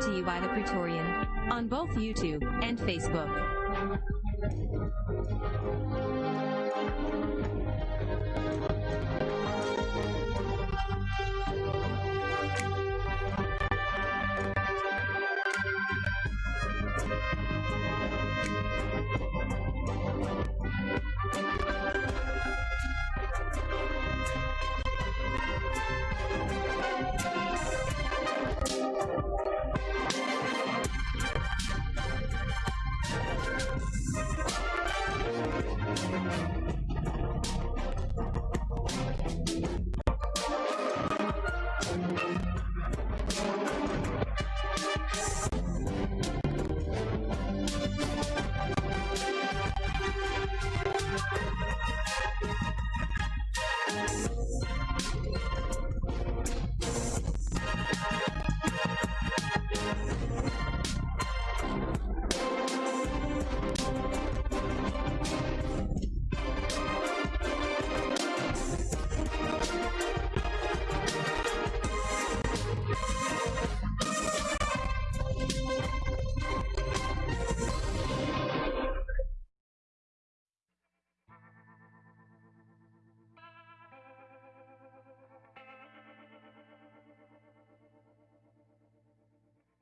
To you by the Praetorian on both YouTube and Facebook.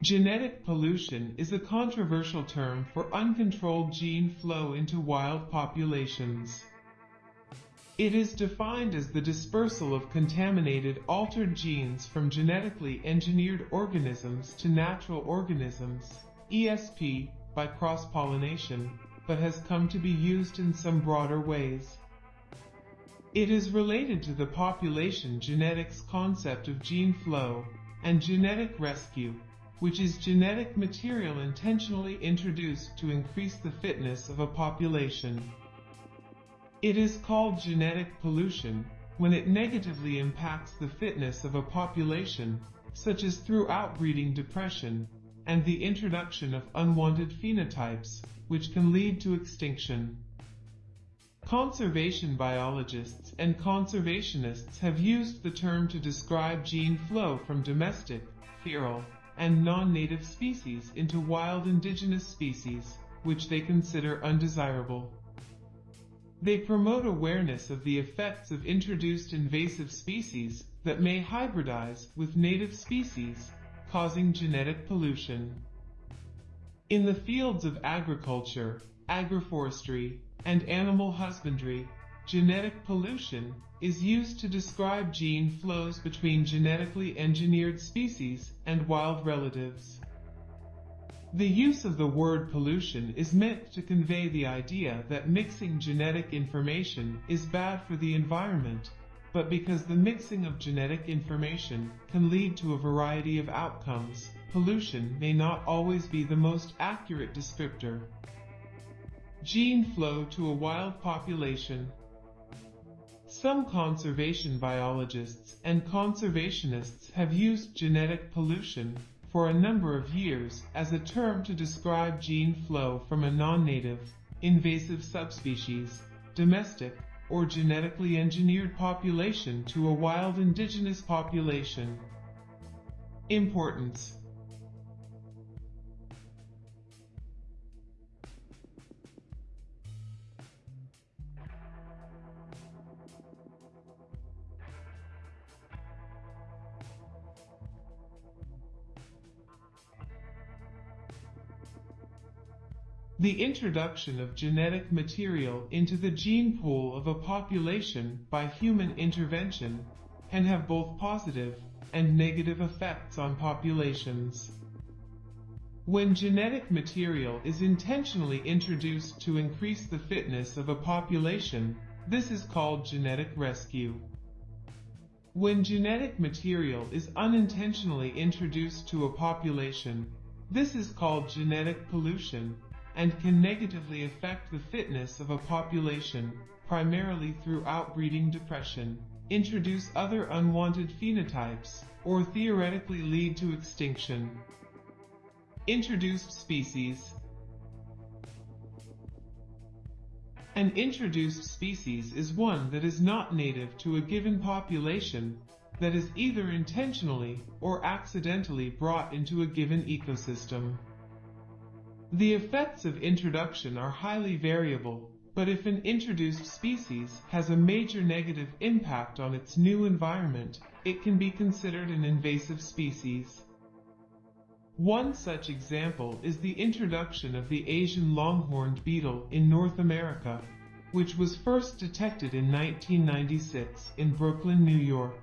Genetic pollution is a controversial term for uncontrolled gene flow into wild populations. It is defined as the dispersal of contaminated altered genes from genetically engineered organisms to natural organisms, ESP, by cross-pollination, but has come to be used in some broader ways. It is related to the population genetics concept of gene flow and genetic rescue, which is genetic material intentionally introduced to increase the fitness of a population. It is called genetic pollution when it negatively impacts the fitness of a population, such as through outbreeding depression and the introduction of unwanted phenotypes, which can lead to extinction. Conservation biologists and conservationists have used the term to describe gene flow from domestic, feral, and non-native species into wild indigenous species, which they consider undesirable. They promote awareness of the effects of introduced invasive species that may hybridize with native species, causing genetic pollution. In the fields of agriculture, agroforestry, and animal husbandry, genetic pollution is used to describe gene flows between genetically engineered species and wild relatives. The use of the word pollution is meant to convey the idea that mixing genetic information is bad for the environment, but because the mixing of genetic information can lead to a variety of outcomes, pollution may not always be the most accurate descriptor. Gene flow to a wild population some conservation biologists and conservationists have used genetic pollution for a number of years as a term to describe gene flow from a non-native, invasive subspecies, domestic, or genetically engineered population to a wild indigenous population. Importance The introduction of genetic material into the gene pool of a population by human intervention can have both positive and negative effects on populations. When genetic material is intentionally introduced to increase the fitness of a population, this is called genetic rescue. When genetic material is unintentionally introduced to a population, this is called genetic pollution and can negatively affect the fitness of a population, primarily through outbreeding depression, introduce other unwanted phenotypes, or theoretically lead to extinction. Introduced species An introduced species is one that is not native to a given population, that is either intentionally or accidentally brought into a given ecosystem. The effects of introduction are highly variable, but if an introduced species has a major negative impact on its new environment, it can be considered an invasive species. One such example is the introduction of the Asian longhorned beetle in North America, which was first detected in 1996 in Brooklyn, New York.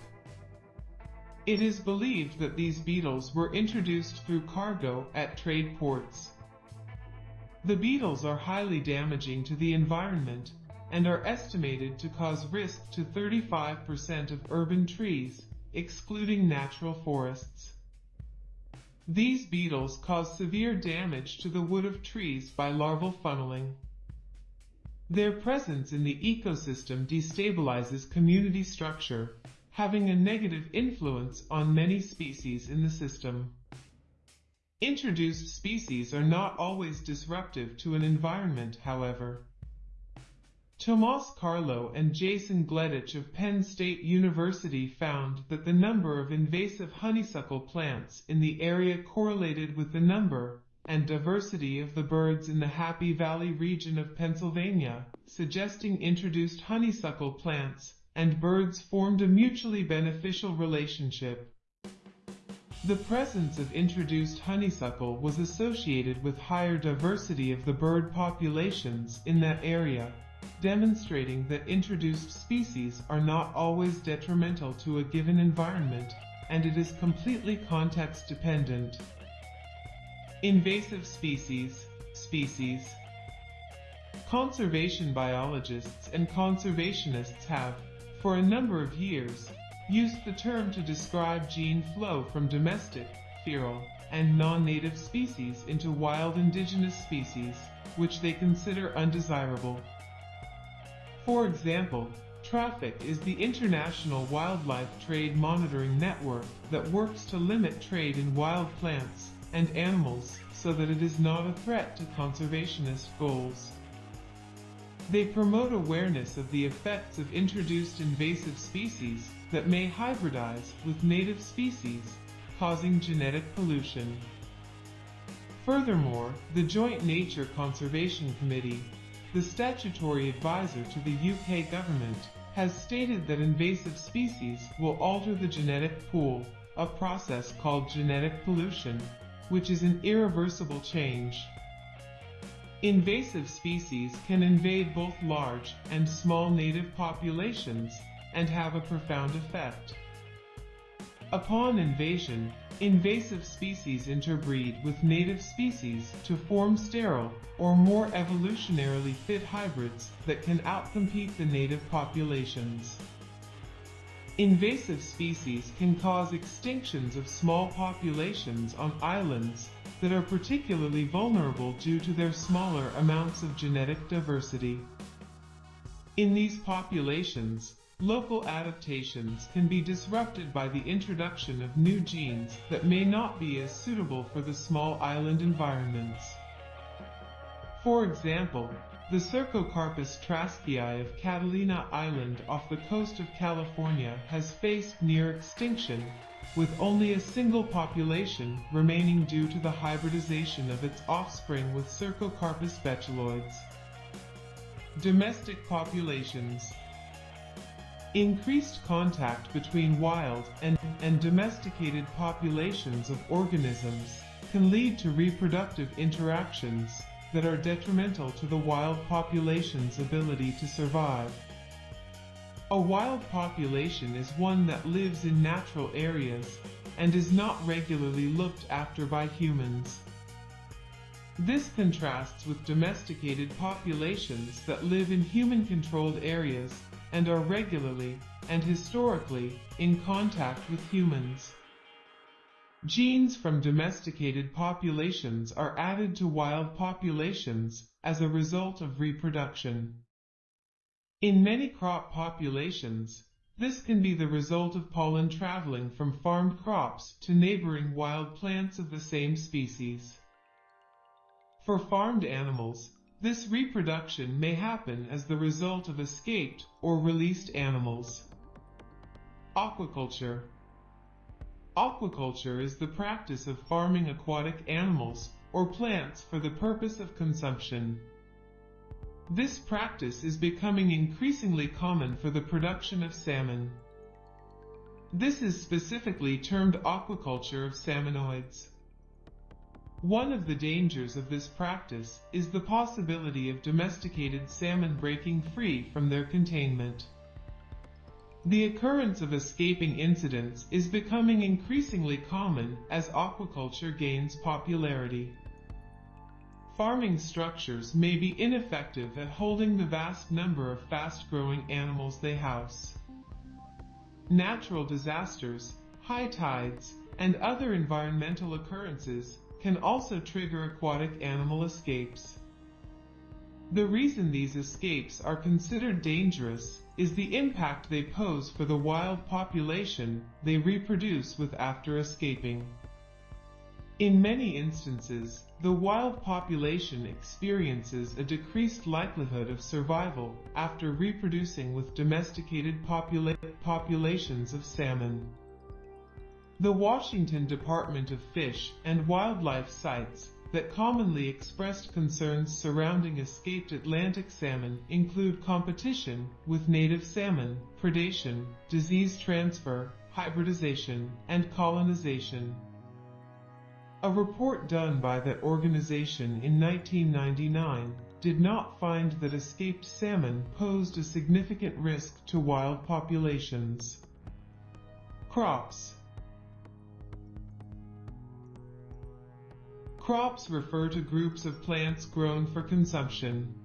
It is believed that these beetles were introduced through cargo at trade ports. The beetles are highly damaging to the environment and are estimated to cause risk to 35% of urban trees, excluding natural forests. These beetles cause severe damage to the wood of trees by larval funneling. Their presence in the ecosystem destabilizes community structure, having a negative influence on many species in the system. Introduced species are not always disruptive to an environment, however. Tomas Carlo and Jason Gleditsch of Penn State University found that the number of invasive honeysuckle plants in the area correlated with the number and diversity of the birds in the Happy Valley region of Pennsylvania, suggesting introduced honeysuckle plants and birds formed a mutually beneficial relationship. The presence of introduced honeysuckle was associated with higher diversity of the bird populations in that area, demonstrating that introduced species are not always detrimental to a given environment, and it is completely context dependent. Invasive species, species. Conservation biologists and conservationists have, for a number of years, used the term to describe gene flow from domestic, feral, and non-native species into wild indigenous species, which they consider undesirable. For example, Traffic is the international wildlife trade monitoring network that works to limit trade in wild plants and animals so that it is not a threat to conservationist goals. They promote awareness of the effects of introduced invasive species that may hybridize with native species, causing genetic pollution. Furthermore, the Joint Nature Conservation Committee, the statutory advisor to the UK government, has stated that invasive species will alter the genetic pool, a process called genetic pollution, which is an irreversible change. Invasive species can invade both large and small native populations and have a profound effect. Upon invasion, invasive species interbreed with native species to form sterile or more evolutionarily fit hybrids that can outcompete the native populations. Invasive species can cause extinctions of small populations on islands that are particularly vulnerable due to their smaller amounts of genetic diversity. In these populations, local adaptations can be disrupted by the introduction of new genes that may not be as suitable for the small island environments. For example, the Cercocarpus traskiae of Catalina Island off the coast of California has faced near extinction, with only a single population remaining due to the hybridization of its offspring with Cercocarpus betuloides. Domestic populations Increased contact between wild and, and domesticated populations of organisms can lead to reproductive interactions that are detrimental to the wild population's ability to survive. A wild population is one that lives in natural areas and is not regularly looked after by humans. This contrasts with domesticated populations that live in human-controlled areas and are regularly and historically in contact with humans. Genes from domesticated populations are added to wild populations as a result of reproduction. In many crop populations, this can be the result of pollen traveling from farmed crops to neighboring wild plants of the same species. For farmed animals, this reproduction may happen as the result of escaped or released animals. Aquaculture Aquaculture is the practice of farming aquatic animals or plants for the purpose of consumption. This practice is becoming increasingly common for the production of salmon. This is specifically termed aquaculture of salmonoids. One of the dangers of this practice is the possibility of domesticated salmon breaking free from their containment. The occurrence of escaping incidents is becoming increasingly common as aquaculture gains popularity. Farming structures may be ineffective at holding the vast number of fast-growing animals they house. Natural disasters, high tides, and other environmental occurrences can also trigger aquatic animal escapes. The reason these escapes are considered dangerous is the impact they pose for the wild population they reproduce with after escaping. In many instances, the wild population experiences a decreased likelihood of survival after reproducing with domesticated popula populations of salmon. The Washington Department of Fish and Wildlife cites that commonly expressed concerns surrounding escaped Atlantic salmon include competition with native salmon, predation, disease transfer, hybridization, and colonization. A report done by that organization in 1999 did not find that escaped salmon posed a significant risk to wild populations. Crops Crops refer to groups of plants grown for consumption.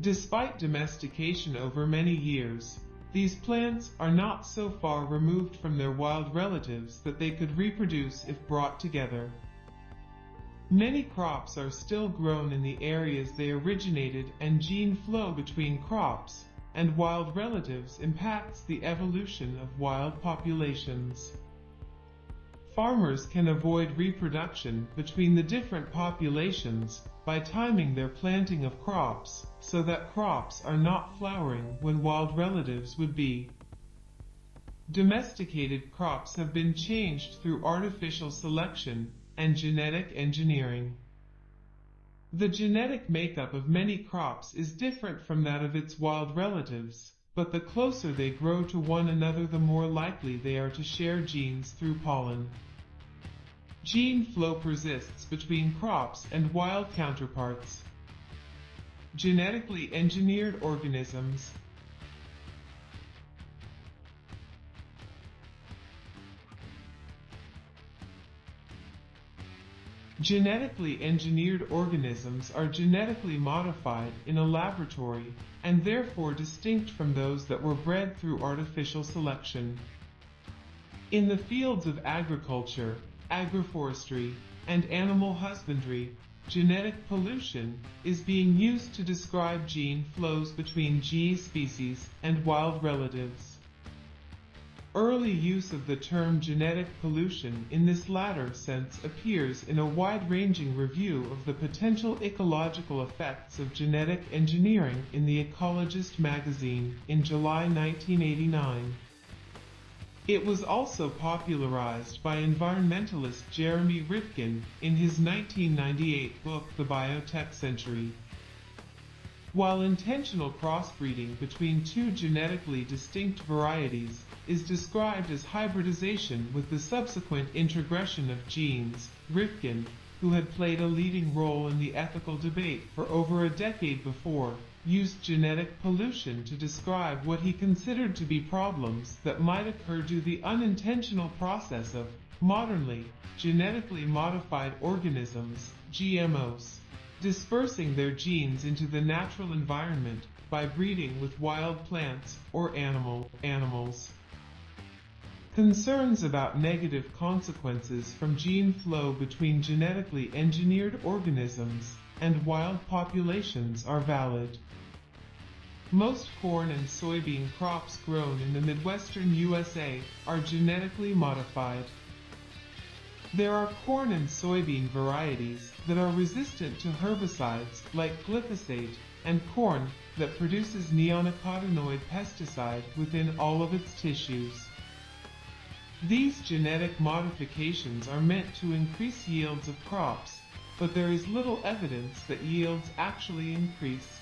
Despite domestication over many years, these plants are not so far removed from their wild relatives that they could reproduce if brought together. Many crops are still grown in the areas they originated and gene flow between crops and wild relatives impacts the evolution of wild populations. Farmers can avoid reproduction between the different populations by timing their planting of crops so that crops are not flowering when wild relatives would be. Domesticated crops have been changed through artificial selection and genetic engineering. The genetic makeup of many crops is different from that of its wild relatives, but the closer they grow to one another the more likely they are to share genes through pollen. Gene flow persists between crops and wild counterparts. Genetically engineered organisms Genetically engineered organisms are genetically modified in a laboratory and therefore distinct from those that were bred through artificial selection. In the fields of agriculture, agroforestry, and animal husbandry, genetic pollution is being used to describe gene flows between G species and wild relatives. Early use of the term genetic pollution in this latter sense appears in a wide-ranging review of the potential ecological effects of genetic engineering in The Ecologist magazine in July 1989. It was also popularized by environmentalist Jeremy Rifkin in his 1998 book The Biotech Century. While intentional crossbreeding between two genetically distinct varieties is described as hybridization with the subsequent introgression of genes. Rifkin, who had played a leading role in the ethical debate for over a decade before, used genetic pollution to describe what he considered to be problems that might occur due to the unintentional process of, modernly, genetically modified organisms, GMOs, dispersing their genes into the natural environment by breeding with wild plants or animal animals. Concerns about negative consequences from gene flow between genetically engineered organisms and wild populations are valid. Most corn and soybean crops grown in the Midwestern USA are genetically modified. There are corn and soybean varieties that are resistant to herbicides like glyphosate and corn that produces neonicotinoid pesticide within all of its tissues. These genetic modifications are meant to increase yields of crops, but there is little evidence that yields actually increase.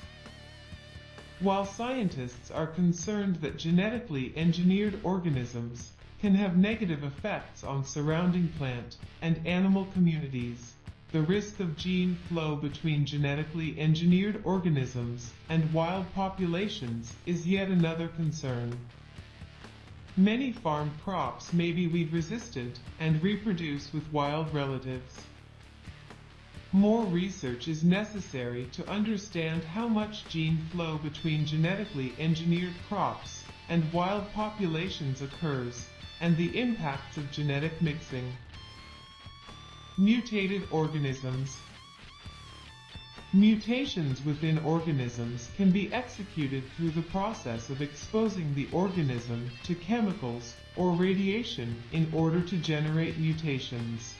While scientists are concerned that genetically engineered organisms can have negative effects on surrounding plant and animal communities, the risk of gene flow between genetically engineered organisms and wild populations is yet another concern. Many farm crops may be weed resistant and reproduce with wild relatives. More research is necessary to understand how much gene flow between genetically engineered crops and wild populations occurs and the impacts of genetic mixing. Mutated organisms. Mutations within organisms can be executed through the process of exposing the organism to chemicals or radiation in order to generate mutations.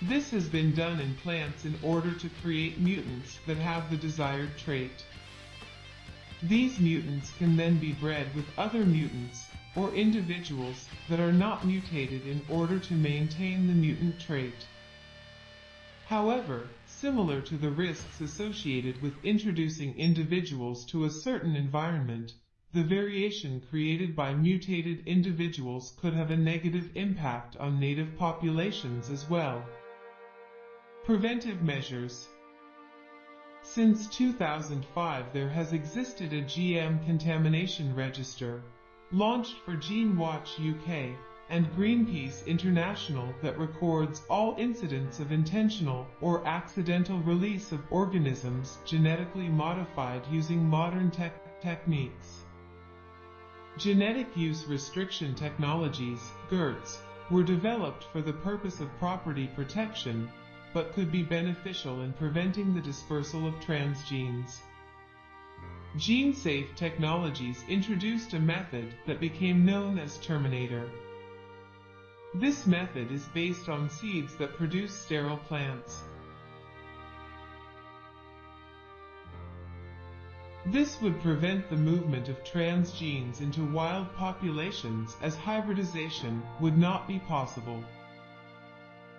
This has been done in plants in order to create mutants that have the desired trait. These mutants can then be bred with other mutants or individuals that are not mutated in order to maintain the mutant trait. However, similar to the risks associated with introducing individuals to a certain environment, the variation created by mutated individuals could have a negative impact on native populations as well. Preventive measures Since 2005 there has existed a GM contamination register launched for GeneWatch UK and Greenpeace International that records all incidents of intentional or accidental release of organisms genetically modified using modern tech techniques. Genetic Use Restriction Technologies, GURTs, were developed for the purpose of property protection, but could be beneficial in preventing the dispersal of transgenes. GeneSafe Technologies introduced a method that became known as Terminator. This method is based on seeds that produce sterile plants. This would prevent the movement of transgenes into wild populations as hybridization would not be possible.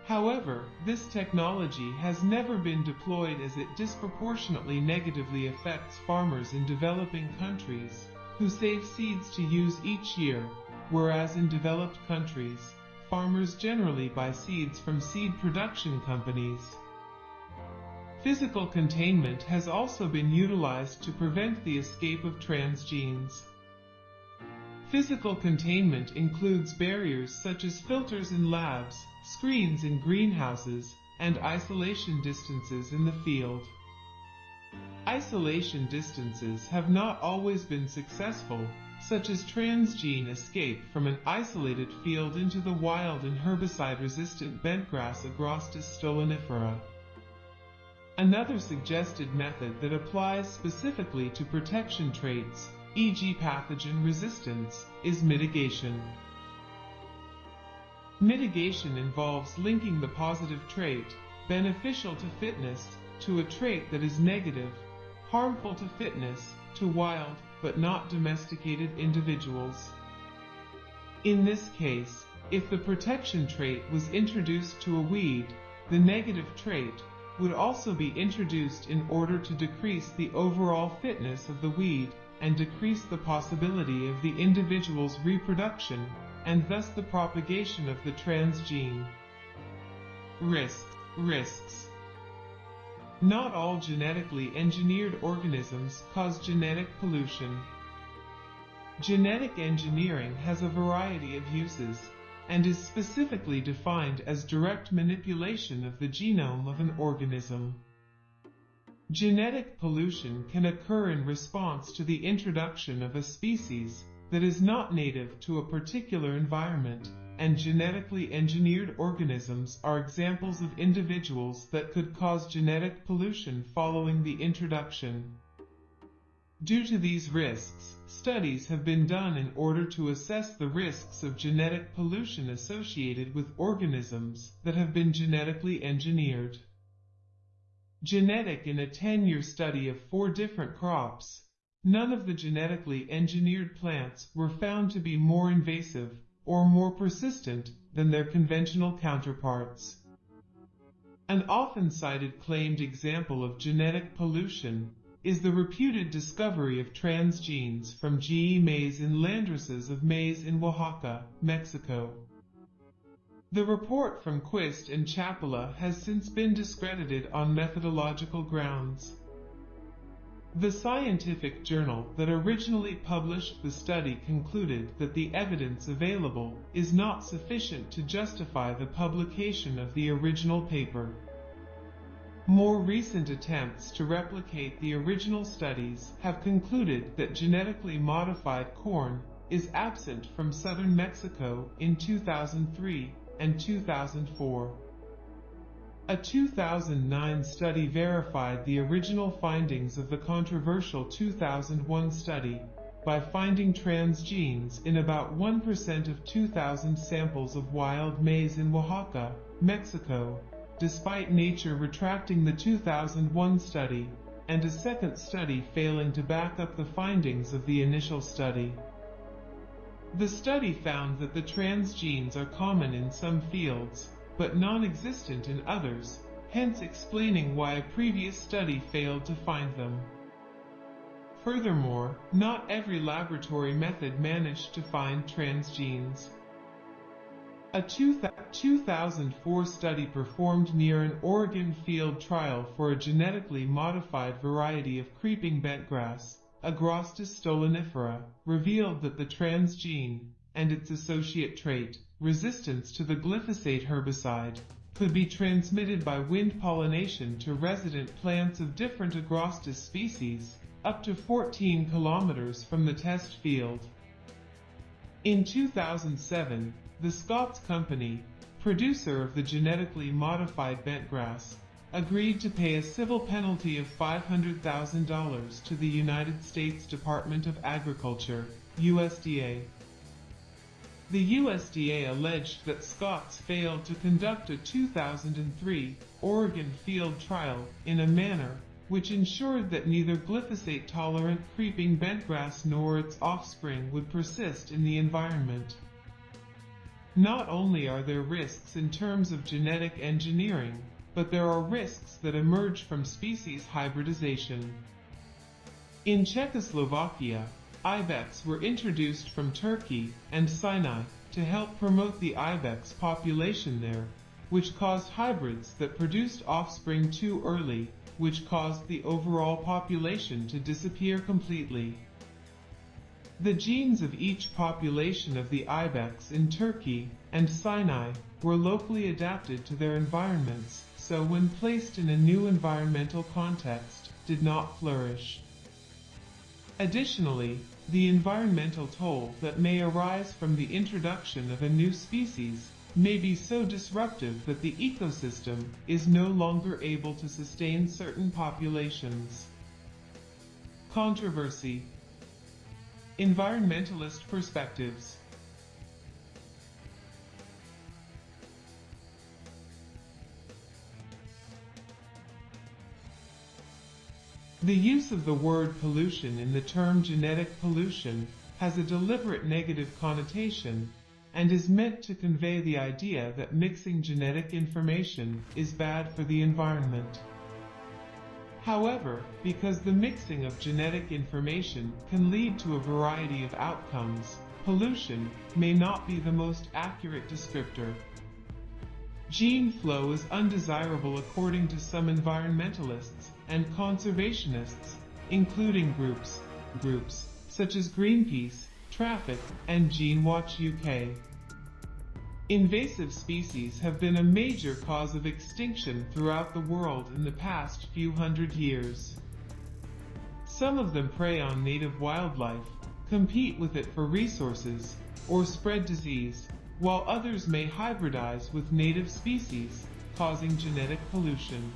However, this technology has never been deployed as it disproportionately negatively affects farmers in developing countries, who save seeds to use each year, whereas in developed countries, farmers generally buy seeds from seed production companies. Physical containment has also been utilized to prevent the escape of transgenes. Physical containment includes barriers such as filters in labs, screens in greenhouses, and isolation distances in the field. Isolation distances have not always been successful, such as transgene escape from an isolated field into the wild and herbicide-resistant bentgrass Agrostis stolonifera. Another suggested method that applies specifically to protection traits, e.g. pathogen resistance, is mitigation. Mitigation involves linking the positive trait, beneficial to fitness, to a trait that is negative, harmful to fitness, to wild, but not domesticated individuals. In this case, if the protection trait was introduced to a weed, the negative trait would also be introduced in order to decrease the overall fitness of the weed and decrease the possibility of the individual's reproduction and thus the propagation of the transgene. Risk, risks. Not all genetically engineered organisms cause genetic pollution. Genetic engineering has a variety of uses and is specifically defined as direct manipulation of the genome of an organism. Genetic pollution can occur in response to the introduction of a species that is not native to a particular environment, and genetically engineered organisms are examples of individuals that could cause genetic pollution following the introduction. Due to these risks, studies have been done in order to assess the risks of genetic pollution associated with organisms that have been genetically engineered. genetic in a 10-year study of four different crops, none of the genetically engineered plants were found to be more invasive or more persistent than their conventional counterparts. An often cited claimed example of genetic pollution is the reputed discovery of transgenes from GE maize in landraces of maize in Oaxaca, Mexico. The report from Quist and Chapela has since been discredited on methodological grounds. The scientific journal that originally published the study concluded that the evidence available is not sufficient to justify the publication of the original paper. More recent attempts to replicate the original studies have concluded that genetically modified corn is absent from southern Mexico in 2003 and 2004. A 2009 study verified the original findings of the controversial 2001 study by finding transgenes in about 1% of 2,000 samples of wild maize in Oaxaca, Mexico, despite Nature retracting the 2001 study, and a second study failing to back up the findings of the initial study. The study found that the transgenes are common in some fields, but non-existent in others, hence explaining why a previous study failed to find them. Furthermore, not every laboratory method managed to find transgenes. A 2004 study performed near an Oregon field trial for a genetically modified variety of creeping bentgrass, Agrostis stolonifera, revealed that the transgene, and its associate trait, resistance to the glyphosate herbicide, could be transmitted by wind pollination to resident plants of different Agrostis species, up to 14 kilometers from the test field. In 2007, the Scotts Company, producer of the genetically modified bentgrass, agreed to pay a civil penalty of $500,000 to the United States Department of Agriculture, USDA. The USDA alleged that Scotts failed to conduct a 2003 Oregon field trial in a manner which ensured that neither glyphosate-tolerant creeping bentgrass nor its offspring would persist in the environment. Not only are there risks in terms of genetic engineering, but there are risks that emerge from species hybridization. In Czechoslovakia, ibex were introduced from Turkey and Sinai to help promote the ibex population there, which caused hybrids that produced offspring too early, which caused the overall population to disappear completely. The genes of each population of the ibex in Turkey and Sinai were locally adapted to their environments, so when placed in a new environmental context, did not flourish. Additionally, the environmental toll that may arise from the introduction of a new species may be so disruptive that the ecosystem is no longer able to sustain certain populations. Controversy Environmentalist perspectives. The use of the word pollution in the term genetic pollution has a deliberate negative connotation and is meant to convey the idea that mixing genetic information is bad for the environment. However, because the mixing of genetic information can lead to a variety of outcomes, pollution may not be the most accurate descriptor. Gene flow is undesirable according to some environmentalists and conservationists, including groups, groups such as Greenpeace, Traffic, and GeneWatch UK. Invasive species have been a major cause of extinction throughout the world in the past few hundred years. Some of them prey on native wildlife, compete with it for resources, or spread disease, while others may hybridize with native species, causing genetic pollution.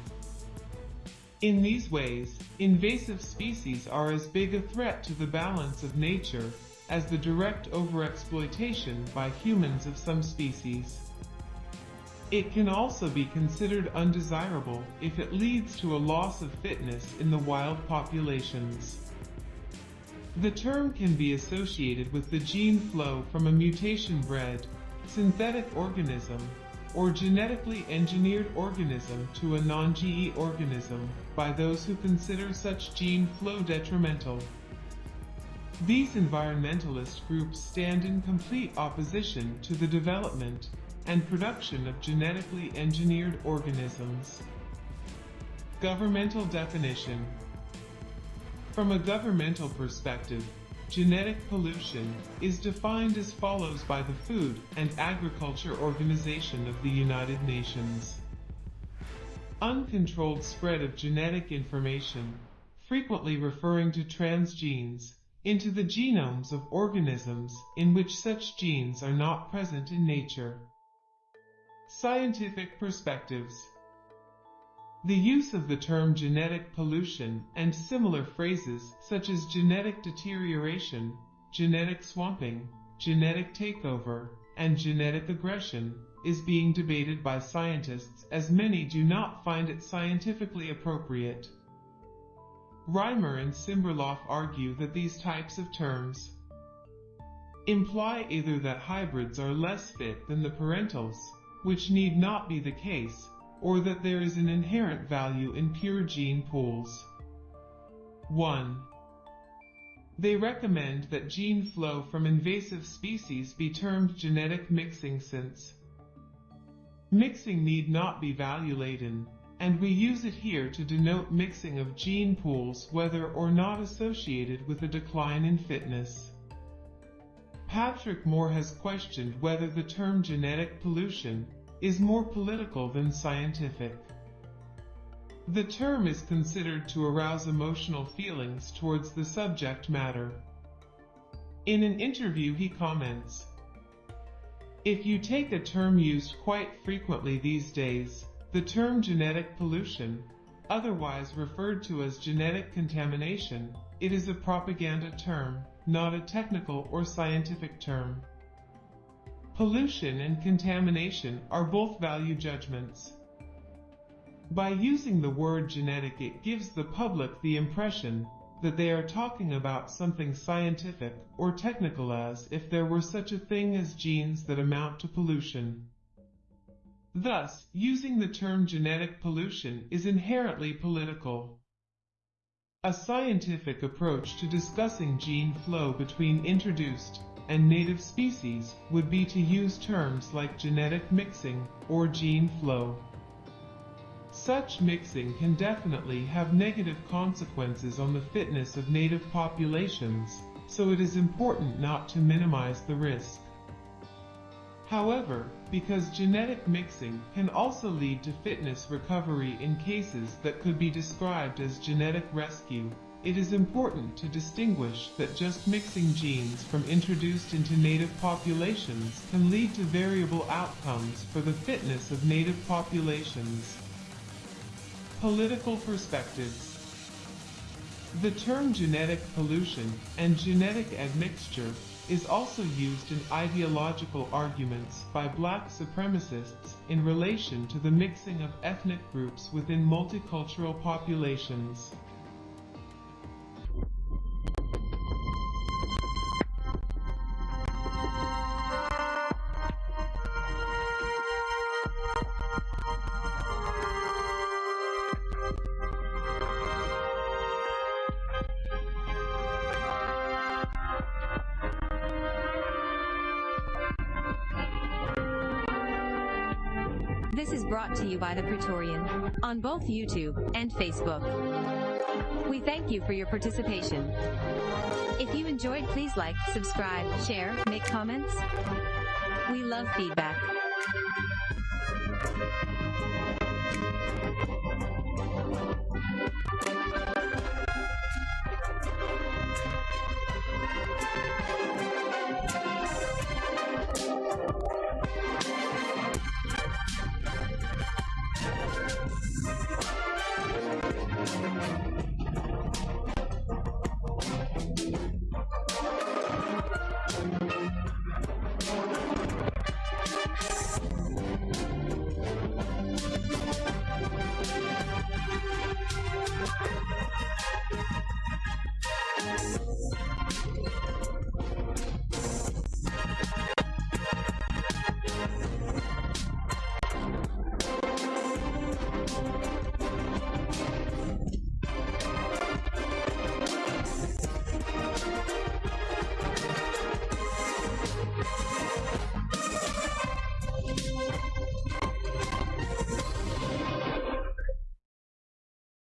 In these ways, invasive species are as big a threat to the balance of nature as the direct overexploitation by humans of some species. It can also be considered undesirable if it leads to a loss of fitness in the wild populations. The term can be associated with the gene flow from a mutation-bred, synthetic organism, or genetically engineered organism to a non-GE organism by those who consider such gene flow detrimental. These environmentalist groups stand in complete opposition to the development and production of genetically engineered organisms. Governmental definition From a governmental perspective, genetic pollution is defined as follows by the Food and Agriculture Organization of the United Nations. Uncontrolled spread of genetic information, frequently referring to transgenes, into the genomes of organisms in which such genes are not present in nature. Scientific perspectives. The use of the term genetic pollution and similar phrases such as genetic deterioration, genetic swamping, genetic takeover, and genetic aggression is being debated by scientists as many do not find it scientifically appropriate. Rhymer and Simberloff argue that these types of terms imply either that hybrids are less fit than the parentals, which need not be the case, or that there is an inherent value in pure gene pools. 1. They recommend that gene flow from invasive species be termed genetic mixing since mixing need not be value-laden, and we use it here to denote mixing of gene pools whether or not associated with a decline in fitness. Patrick Moore has questioned whether the term genetic pollution is more political than scientific. The term is considered to arouse emotional feelings towards the subject matter. In an interview he comments, If you take a term used quite frequently these days, the term genetic pollution, otherwise referred to as genetic contamination, it is a propaganda term, not a technical or scientific term. Pollution and contamination are both value judgments. By using the word genetic it gives the public the impression that they are talking about something scientific or technical as if there were such a thing as genes that amount to pollution. Thus, using the term genetic pollution is inherently political. A scientific approach to discussing gene flow between introduced and native species would be to use terms like genetic mixing or gene flow. Such mixing can definitely have negative consequences on the fitness of native populations, so it is important not to minimize the risk. However, because genetic mixing can also lead to fitness recovery in cases that could be described as genetic rescue, it is important to distinguish that just mixing genes from introduced into native populations can lead to variable outcomes for the fitness of native populations. Political perspectives The term genetic pollution and genetic admixture is also used in ideological arguments by black supremacists in relation to the mixing of ethnic groups within multicultural populations. On both YouTube and Facebook. We thank you for your participation. If you enjoyed, please like, subscribe, share, make comments. We love feedback.